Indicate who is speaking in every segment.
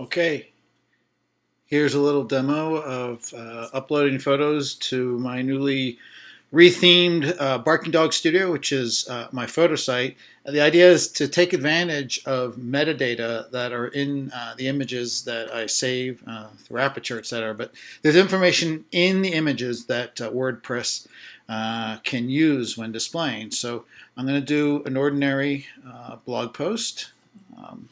Speaker 1: Okay, here's a little demo of uh, uploading photos to my newly rethemed uh, Barking Dog Studio, which is uh, my photo site. the idea is to take advantage of metadata that are in uh, the images that I save uh, through Aperture, etc. But there's information in the images that uh, WordPress can use when displaying. So I'm going to do an ordinary blog post. Um,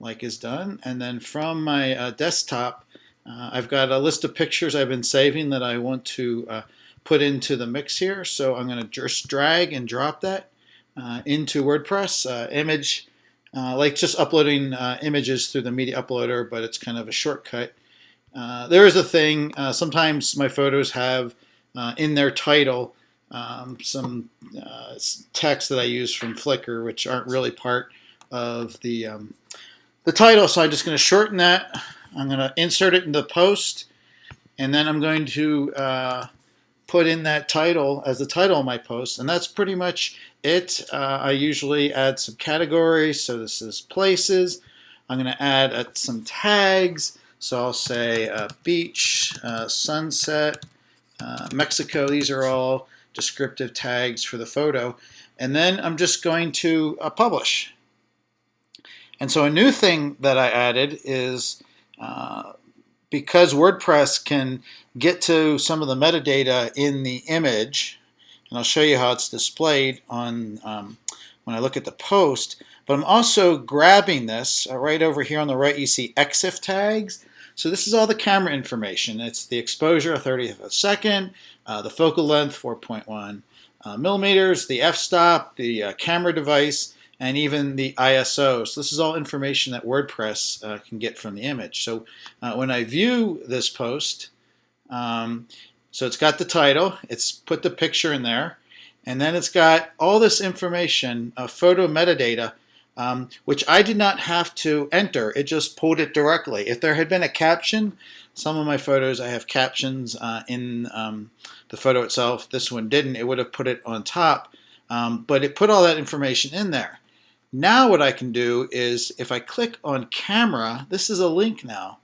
Speaker 1: like is done. And then from my uh, desktop, uh, I've got a list of pictures I've been saving that I want to uh, put into the mix here. So I'm going to just drag and drop that uh, into WordPress. Uh, image, uh, like just uploading images through the media uploader, but it's kind of a shortcut. there is a thing, sometimes my photos have in their title um, some text that I use from Flickr, which aren't really part of the um, the title. So I'm just going to shorten that. I'm going to insert it in the post, and then I'm going to uh, put in that title as the title of my post, and that's pretty much it. Uh, I usually add some categories, so this is places. I'm going to add uh, some tags, so I'll say uh, beach, uh, sunset, uh, Mexico. These are all descriptive tags for the photo. And then I'm just going to publish. And so a new thing that I added is uh, because WordPress can get to some of the metadata in the image, and I'll show you how it's displayed on um, when I look at the post, but I'm also grabbing this uh, right over here on the right you see EXIF tags. So this is all the camera information. It's the exposure, a 30th of a second, uh, the focal length, 4.1 uh, millimeters, the f-stop, the uh, camera device, and even the ISO. So this is all information that WordPress uh, can get from the image. So uh, when I view this post, um, so it's got the title, it's put the picture in there, and then it's got all this information, uh, photo metadata, um, which I did not have to enter. It just pulled it directly. If there had been a caption, some of my photos I have captions uh, in um, the photo itself. This one didn't. It would have put it on top, um, but it put all that information in there. Now what I can do is if I click on camera, this is a link now,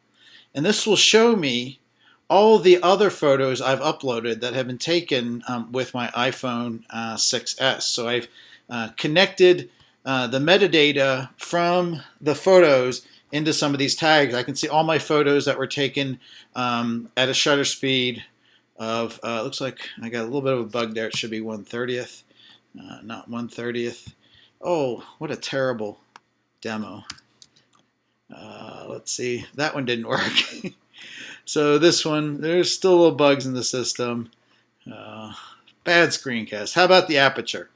Speaker 1: and this will show me all the other photos I've uploaded that have been taken um, with my iPhone uh, 6s. So I've uh, connected uh, the metadata from the photos into some of these tags. I can see all my photos that were taken um, at a shutter speed of, uh, looks like I got a little bit of a bug there. It should be 1 30th, uh, not 1 30th. Oh, what a terrible demo. Uh, let's see, that one didn't work. so this one, there's still a little bugs in the system. Uh, bad screencast. How about the aperture?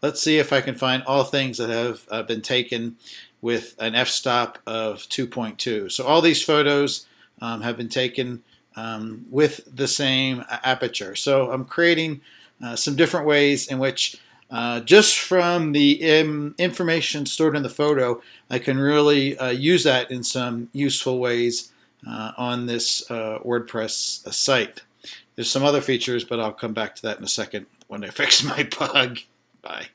Speaker 1: Let's see if I can find all things that have uh, been taken with an f-stop of 2.2. So all these photos um, have been taken um, with the same aperture. So I'm creating uh, some different ways in which uh, just from the information stored in the photo, I can really uh, use that in some useful ways uh, on this uh, WordPress site. There's some other features, but I'll come back to that in a second when I fix my bug. Bye.